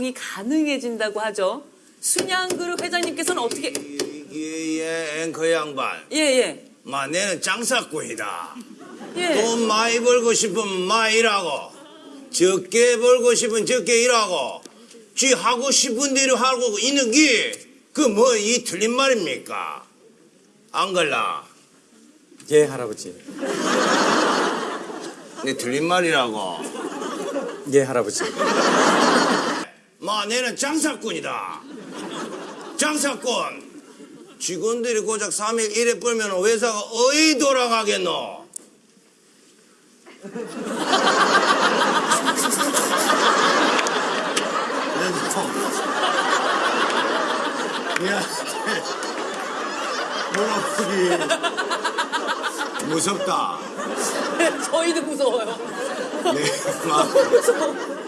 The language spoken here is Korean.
이동이 가능해진다고 하죠. 순양그룹 회장님께서는 어떻게 예, 앵커 양반. 예예 마, 내는 장사꾼이다. 예. 돈 많이 벌고 싶으면 많이 일하고, 적게 벌고 싶으면 적게 일하고, 쥐 하고 싶은 대로 하고 있는 게, 그 뭐, 이 틀린 말입니까? 안 걸라. 예, 할아버지. 내 틀린 말이라고. 예, 할아버지. 마, 내는 장사꾼이다. 장사꾼. 직원들이 고작 3일 일에 벌면 회사가 어디 돌아가겠노? 야, 무섭다. 저희도 무서워요. 네, 막 무서워.